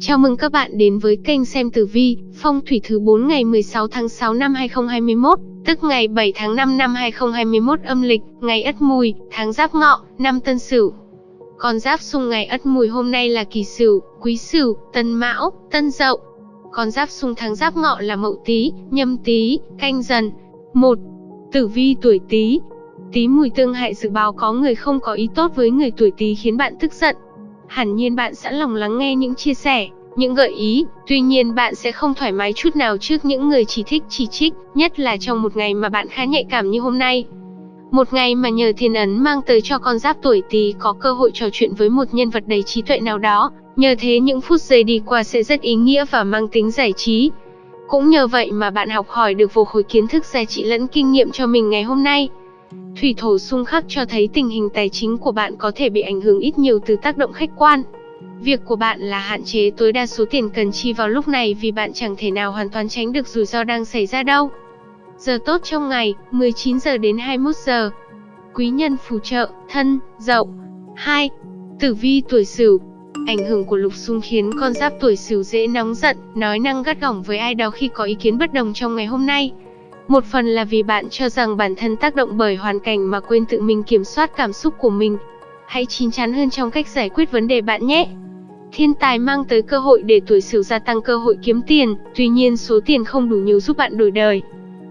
Chào mừng các bạn đến với kênh xem tử vi, phong thủy thứ 4 ngày 16 tháng 6 năm 2021, tức ngày 7 tháng 5 năm 2021 âm lịch, ngày Ất Mùi, tháng Giáp Ngọ, năm Tân Sửu. Con giáp xung ngày Ất Mùi hôm nay là Kỷ Sửu, Quý Sửu, Tân Mão, Tân Dậu. Con giáp xung tháng Giáp Ngọ là Mậu Tý, Nhâm Tý, Canh Dần. 1. Tử vi tuổi Tý. Tý mùi tương hại dự báo có người không có ý tốt với người tuổi Tý khiến bạn tức giận, hẳn nhiên bạn sẵn lòng lắng nghe những chia sẻ, những gợi ý, tuy nhiên bạn sẽ không thoải mái chút nào trước những người chỉ thích chỉ trích, nhất là trong một ngày mà bạn khá nhạy cảm như hôm nay. Một ngày mà nhờ thiên ấn mang tới cho con giáp tuổi Tý có cơ hội trò chuyện với một nhân vật đầy trí tuệ nào đó, nhờ thế những phút giây đi qua sẽ rất ý nghĩa và mang tính giải trí. Cũng nhờ vậy mà bạn học hỏi được vô khối kiến thức giá trị lẫn kinh nghiệm cho mình ngày hôm nay. Thủy thổ xung khắc cho thấy tình hình tài chính của bạn có thể bị ảnh hưởng ít nhiều từ tác động khách quan. Việc của bạn là hạn chế tối đa số tiền cần chi vào lúc này vì bạn chẳng thể nào hoàn toàn tránh được rủi ro đang xảy ra đâu. Giờ tốt trong ngày, 19 giờ đến 21 giờ. Quý nhân phù trợ, thân, dậu. 2. Tử vi tuổi Sửu. Ảnh hưởng của lục xung khiến con giáp tuổi Sửu dễ nóng giận, nói năng gắt gỏng với ai đó khi có ý kiến bất đồng trong ngày hôm nay. Một phần là vì bạn cho rằng bản thân tác động bởi hoàn cảnh mà quên tự mình kiểm soát cảm xúc của mình. Hãy chín chắn hơn trong cách giải quyết vấn đề bạn nhé. Thiên tài mang tới cơ hội để tuổi Sửu gia tăng cơ hội kiếm tiền, tuy nhiên số tiền không đủ nhiều giúp bạn đổi đời.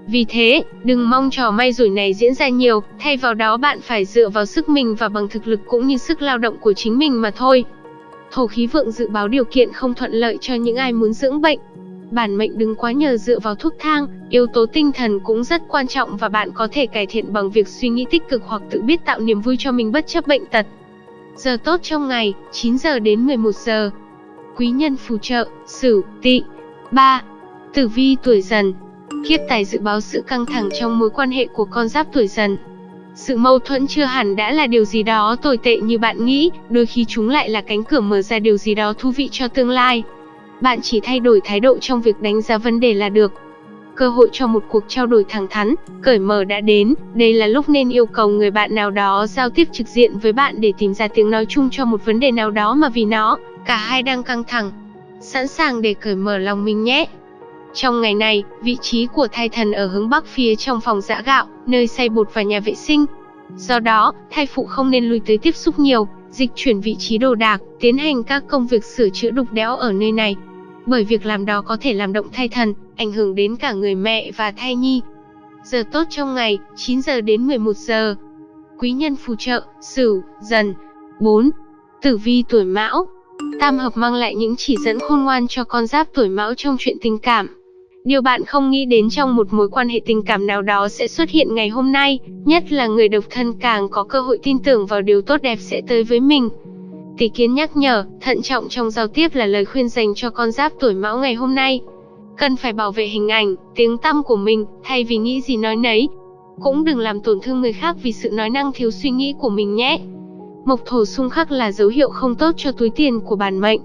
Vì thế, đừng mong trò may rủi này diễn ra nhiều, thay vào đó bạn phải dựa vào sức mình và bằng thực lực cũng như sức lao động của chính mình mà thôi. Thổ khí vượng dự báo điều kiện không thuận lợi cho những ai muốn dưỡng bệnh, Bản mệnh đừng quá nhờ dựa vào thuốc thang, yếu tố tinh thần cũng rất quan trọng và bạn có thể cải thiện bằng việc suy nghĩ tích cực hoặc tự biết tạo niềm vui cho mình bất chấp bệnh tật. Giờ tốt trong ngày, 9 giờ đến 11 giờ. Quý nhân phù trợ, Sửu, Tỵ. 3. Tử vi tuổi Dần. Kiếp tài dự báo sự căng thẳng trong mối quan hệ của con giáp tuổi Dần. Sự mâu thuẫn chưa hẳn đã là điều gì đó tồi tệ như bạn nghĩ, đôi khi chúng lại là cánh cửa mở ra điều gì đó thú vị cho tương lai. Bạn chỉ thay đổi thái độ trong việc đánh giá vấn đề là được. Cơ hội cho một cuộc trao đổi thẳng thắn, cởi mở đã đến, đây là lúc nên yêu cầu người bạn nào đó giao tiếp trực diện với bạn để tìm ra tiếng nói chung cho một vấn đề nào đó mà vì nó, cả hai đang căng thẳng. Sẵn sàng để cởi mở lòng mình nhé. Trong ngày này, vị trí của thai thần ở hướng bắc phía trong phòng giã gạo, nơi xay bột và nhà vệ sinh. Do đó, thai phụ không nên lui tới tiếp xúc nhiều, dịch chuyển vị trí đồ đạc, tiến hành các công việc sửa chữa đục đẽo ở nơi này bởi việc làm đó có thể làm động thai thần, ảnh hưởng đến cả người mẹ và thai nhi. Giờ tốt trong ngày, 9 giờ đến 11 giờ. Quý nhân phù trợ, Sửu, Dần. 4. Tử vi tuổi Mão. Tam hợp mang lại những chỉ dẫn khôn ngoan cho con giáp tuổi Mão trong chuyện tình cảm. Điều bạn không nghĩ đến trong một mối quan hệ tình cảm nào đó sẽ xuất hiện ngày hôm nay, nhất là người độc thân càng có cơ hội tin tưởng vào điều tốt đẹp sẽ tới với mình. Tỷ kiến nhắc nhở, thận trọng trong giao tiếp là lời khuyên dành cho con giáp tuổi mão ngày hôm nay. Cần phải bảo vệ hình ảnh, tiếng tăm của mình, thay vì nghĩ gì nói nấy. Cũng đừng làm tổn thương người khác vì sự nói năng thiếu suy nghĩ của mình nhé. Mộc thổ xung khắc là dấu hiệu không tốt cho túi tiền của bản mệnh.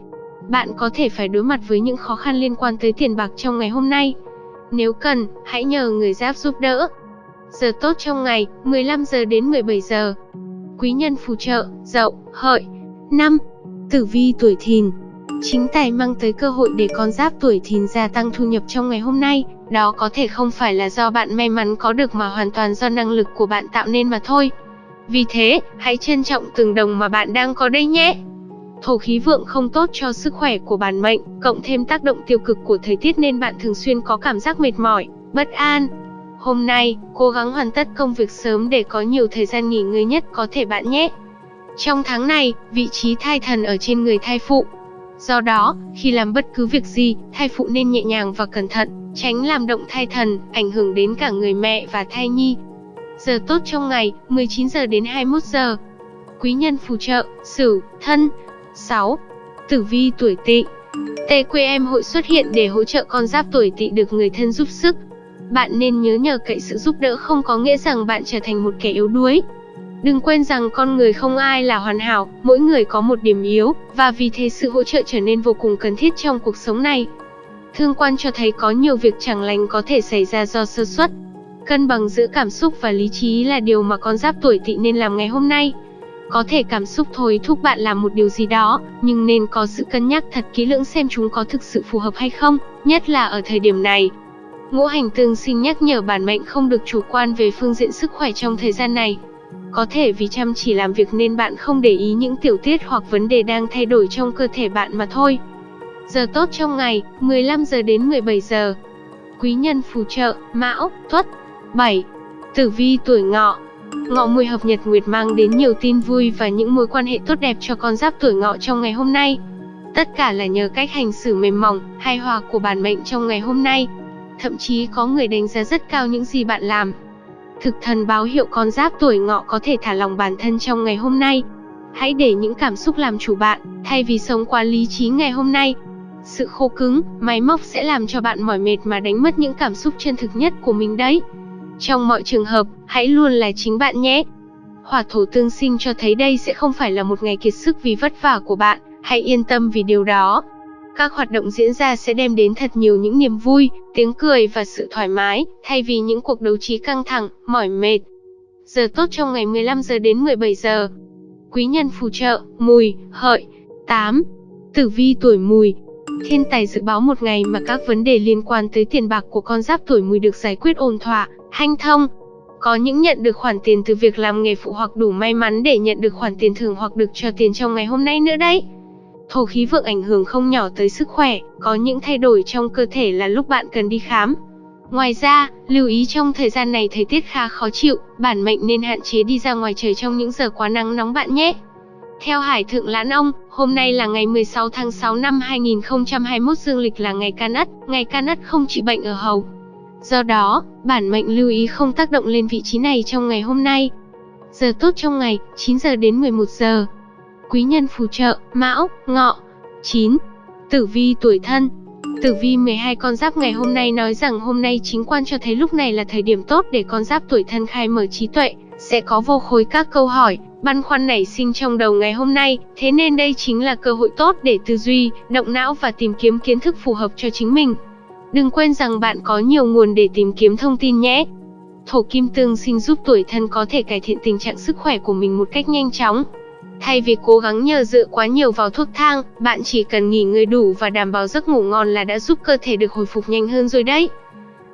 Bạn có thể phải đối mặt với những khó khăn liên quan tới tiền bạc trong ngày hôm nay. Nếu cần, hãy nhờ người giáp giúp đỡ. Giờ tốt trong ngày, 15 giờ đến 17 giờ. Quý nhân phù trợ, dậu, hợi. 5. Tử vi tuổi thìn Chính tài mang tới cơ hội để con giáp tuổi thìn gia tăng thu nhập trong ngày hôm nay, đó có thể không phải là do bạn may mắn có được mà hoàn toàn do năng lực của bạn tạo nên mà thôi. Vì thế, hãy trân trọng từng đồng mà bạn đang có đây nhé. Thổ khí vượng không tốt cho sức khỏe của bản mệnh, cộng thêm tác động tiêu cực của thời tiết nên bạn thường xuyên có cảm giác mệt mỏi, bất an. Hôm nay, cố gắng hoàn tất công việc sớm để có nhiều thời gian nghỉ ngơi nhất có thể bạn nhé. Trong tháng này, vị trí thai thần ở trên người thai phụ. Do đó, khi làm bất cứ việc gì, thai phụ nên nhẹ nhàng và cẩn thận, tránh làm động thai thần, ảnh hưởng đến cả người mẹ và thai nhi. Giờ tốt trong ngày, 19 giờ đến 21 giờ. Quý nhân phù trợ, Sửu, Thân. 6. Tử vi tuổi Tỵ. TQM hội xuất hiện để hỗ trợ con giáp tuổi Tỵ được người thân giúp sức. Bạn nên nhớ nhờ cậy sự giúp đỡ không có nghĩa rằng bạn trở thành một kẻ yếu đuối, Đừng quên rằng con người không ai là hoàn hảo, mỗi người có một điểm yếu, và vì thế sự hỗ trợ trở nên vô cùng cần thiết trong cuộc sống này. Thương quan cho thấy có nhiều việc chẳng lành có thể xảy ra do sơ suất. Cân bằng giữa cảm xúc và lý trí là điều mà con giáp tuổi tỵ nên làm ngày hôm nay. Có thể cảm xúc thôi thúc bạn làm một điều gì đó, nhưng nên có sự cân nhắc thật kỹ lưỡng xem chúng có thực sự phù hợp hay không, nhất là ở thời điểm này. Ngũ hành tương sinh nhắc nhở bản mệnh không được chủ quan về phương diện sức khỏe trong thời gian này. Có thể vì chăm chỉ làm việc nên bạn không để ý những tiểu tiết hoặc vấn đề đang thay đổi trong cơ thể bạn mà thôi. Giờ tốt trong ngày, 15 giờ đến 17 giờ. Quý nhân phù trợ, Mão, Tuất. 7. Tử vi tuổi Ngọ. Ngọ mùi hợp nhật nguyệt mang đến nhiều tin vui và những mối quan hệ tốt đẹp cho con giáp tuổi Ngọ trong ngày hôm nay. Tất cả là nhờ cách hành xử mềm mỏng, hài hòa của bản mệnh trong ngày hôm nay. Thậm chí có người đánh giá rất cao những gì bạn làm. Thực thần báo hiệu con giáp tuổi Ngọ có thể thả lòng bản thân trong ngày hôm nay. Hãy để những cảm xúc làm chủ bạn, thay vì sống quá lý trí ngày hôm nay. Sự khô cứng, máy móc sẽ làm cho bạn mỏi mệt mà đánh mất những cảm xúc chân thực nhất của mình đấy. Trong mọi trường hợp, hãy luôn là chính bạn nhé. Hỏa thổ tương sinh cho thấy đây sẽ không phải là một ngày kiệt sức vì vất vả của bạn, hãy yên tâm vì điều đó. Các hoạt động diễn ra sẽ đem đến thật nhiều những niềm vui, tiếng cười và sự thoải mái, thay vì những cuộc đấu trí căng thẳng, mỏi mệt. Giờ tốt trong ngày 15 giờ đến 17 giờ. Quý nhân phù trợ, mùi, hợi. 8. Tử vi tuổi mùi, Thiên tài dự báo một ngày mà các vấn đề liên quan tới tiền bạc của con giáp tuổi mùi được giải quyết ổn thỏa, hanh thông. Có những nhận được khoản tiền từ việc làm nghề phụ hoặc đủ may mắn để nhận được khoản tiền thưởng hoặc được cho tiền trong ngày hôm nay nữa đấy. Thổ khí vượng ảnh hưởng không nhỏ tới sức khỏe, có những thay đổi trong cơ thể là lúc bạn cần đi khám. Ngoài ra, lưu ý trong thời gian này thời tiết khá khó chịu, bản mệnh nên hạn chế đi ra ngoài trời trong những giờ quá nắng nóng bạn nhé. Theo Hải Thượng Lãn Ông, hôm nay là ngày 16 tháng 6 năm 2021 dương lịch là ngày can ất, ngày can ất không trị bệnh ở hầu. Do đó, bản mệnh lưu ý không tác động lên vị trí này trong ngày hôm nay. Giờ tốt trong ngày, 9 giờ đến 11 giờ. Quý nhân phù trợ, Mão, Ngọ. 9. Tử vi tuổi thân Tử vi 12 con giáp ngày hôm nay nói rằng hôm nay chính quan cho thấy lúc này là thời điểm tốt để con giáp tuổi thân khai mở trí tuệ, sẽ có vô khối các câu hỏi, băn khoăn nảy sinh trong đầu ngày hôm nay, thế nên đây chính là cơ hội tốt để tư duy, động não và tìm kiếm kiến thức phù hợp cho chính mình. Đừng quên rằng bạn có nhiều nguồn để tìm kiếm thông tin nhé. Thổ kim tương sinh giúp tuổi thân có thể cải thiện tình trạng sức khỏe của mình một cách nhanh chóng. Thay vì cố gắng nhờ dựa quá nhiều vào thuốc thang, bạn chỉ cần nghỉ ngơi đủ và đảm bảo giấc ngủ ngon là đã giúp cơ thể được hồi phục nhanh hơn rồi đấy.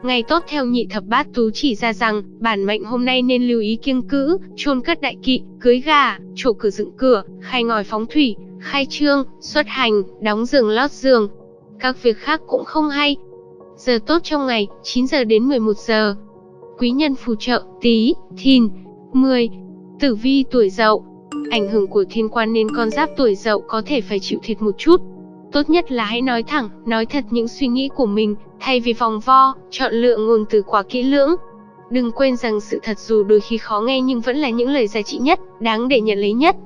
Ngày tốt theo nhị thập bát tú chỉ ra rằng, bản mệnh hôm nay nên lưu ý kiêng cữ, chôn cất đại kỵ, cưới gà, trổ cửa dựng cửa, khai ngòi phóng thủy, khai trương, xuất hành, đóng giường lót giường. Các việc khác cũng không hay. Giờ tốt trong ngày, 9 giờ đến 11 giờ. Quý nhân phù trợ, Tý, thìn, 10. Tử vi tuổi dậu. Ảnh hưởng của thiên quan nên con giáp tuổi dậu có thể phải chịu thiệt một chút, Tốt nhất là hãy nói thẳng, nói thật những suy nghĩ của mình, thay vì vòng vo, chọn lựa ngôn từ quá kỹ lưỡng. Đừng quên rằng sự thật dù đôi khi khó nghe nhưng vẫn là những lời giá trị nhất, đáng để nhận lấy nhất.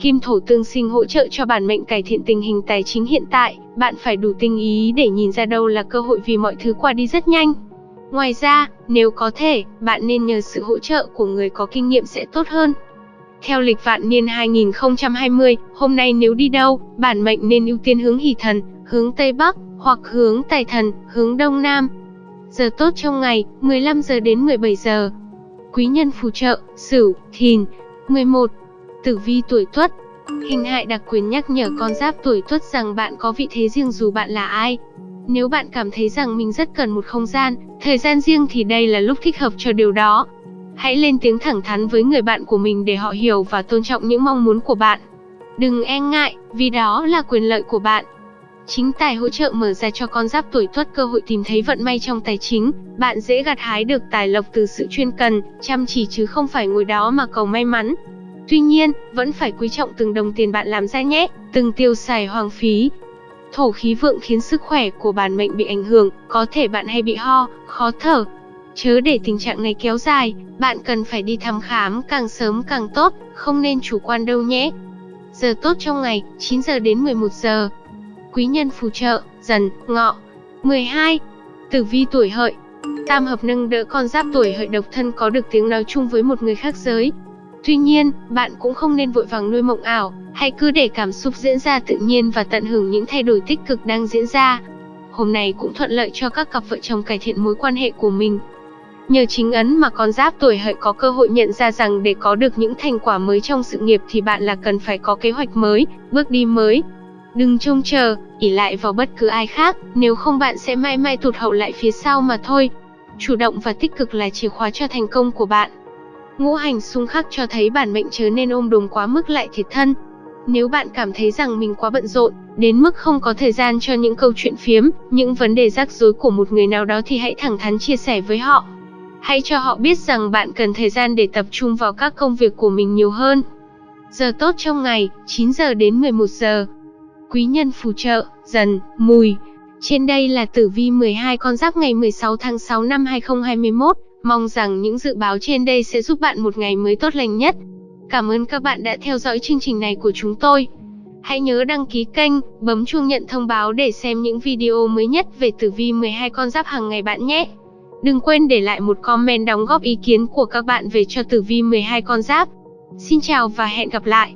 Kim thổ tương sinh hỗ trợ cho bản mệnh cải thiện tình hình tài chính hiện tại, bạn phải đủ tinh ý để nhìn ra đâu là cơ hội vì mọi thứ qua đi rất nhanh. Ngoài ra, nếu có thể, bạn nên nhờ sự hỗ trợ của người có kinh nghiệm sẽ tốt hơn. Theo lịch vạn niên 2020, hôm nay nếu đi đâu, bản mệnh nên ưu tiên hướng hỷ thần, hướng Tây Bắc, hoặc hướng Tài thần, hướng Đông Nam. Giờ tốt trong ngày, 15 giờ đến 17 giờ. Quý nhân phù trợ, Sửu, Thìn. 11. Tử vi tuổi Tuất. Hình hại đặc quyền nhắc nhở con giáp tuổi Tuất rằng bạn có vị thế riêng dù bạn là ai. Nếu bạn cảm thấy rằng mình rất cần một không gian, thời gian riêng thì đây là lúc thích hợp cho điều đó. Hãy lên tiếng thẳng thắn với người bạn của mình để họ hiểu và tôn trọng những mong muốn của bạn. Đừng e ngại, vì đó là quyền lợi của bạn. Chính tài hỗ trợ mở ra cho con giáp tuổi tuất cơ hội tìm thấy vận may trong tài chính, bạn dễ gặt hái được tài lộc từ sự chuyên cần, chăm chỉ chứ không phải ngồi đó mà cầu may mắn. Tuy nhiên, vẫn phải quý trọng từng đồng tiền bạn làm ra nhé, từng tiêu xài hoang phí. Thổ khí vượng khiến sức khỏe của bản mệnh bị ảnh hưởng, có thể bạn hay bị ho, khó thở, Chớ để tình trạng này kéo dài, bạn cần phải đi thăm khám càng sớm càng tốt, không nên chủ quan đâu nhé. Giờ tốt trong ngày, 9 giờ đến 11 giờ. Quý nhân phù trợ, dần, ngọ. 12. Tử vi tuổi hợi. Tam hợp nâng đỡ con giáp tuổi hợi độc thân có được tiếng nói chung với một người khác giới. Tuy nhiên, bạn cũng không nên vội vàng nuôi mộng ảo, hãy cứ để cảm xúc diễn ra tự nhiên và tận hưởng những thay đổi tích cực đang diễn ra. Hôm nay cũng thuận lợi cho các cặp vợ chồng cải thiện mối quan hệ của mình. Nhờ chính ấn mà con giáp tuổi hợi có cơ hội nhận ra rằng để có được những thành quả mới trong sự nghiệp thì bạn là cần phải có kế hoạch mới, bước đi mới. Đừng trông chờ, ỉ lại vào bất cứ ai khác, nếu không bạn sẽ mãi mãi tụt hậu lại phía sau mà thôi. Chủ động và tích cực là chìa khóa cho thành công của bạn. Ngũ hành xung khắc cho thấy bản mệnh chớ nên ôm đồm quá mức lại thiệt thân. Nếu bạn cảm thấy rằng mình quá bận rộn, đến mức không có thời gian cho những câu chuyện phiếm, những vấn đề rắc rối của một người nào đó thì hãy thẳng thắn chia sẻ với họ. Hãy cho họ biết rằng bạn cần thời gian để tập trung vào các công việc của mình nhiều hơn. Giờ tốt trong ngày, 9 giờ đến 11 giờ. Quý nhân phù trợ, dần, mùi. Trên đây là tử vi 12 con giáp ngày 16 tháng 6 năm 2021. Mong rằng những dự báo trên đây sẽ giúp bạn một ngày mới tốt lành nhất. Cảm ơn các bạn đã theo dõi chương trình này của chúng tôi. Hãy nhớ đăng ký kênh, bấm chuông nhận thông báo để xem những video mới nhất về tử vi 12 con giáp hàng ngày bạn nhé. Đừng quên để lại một comment đóng góp ý kiến của các bạn về cho tử vi 12 con giáp. Xin chào và hẹn gặp lại.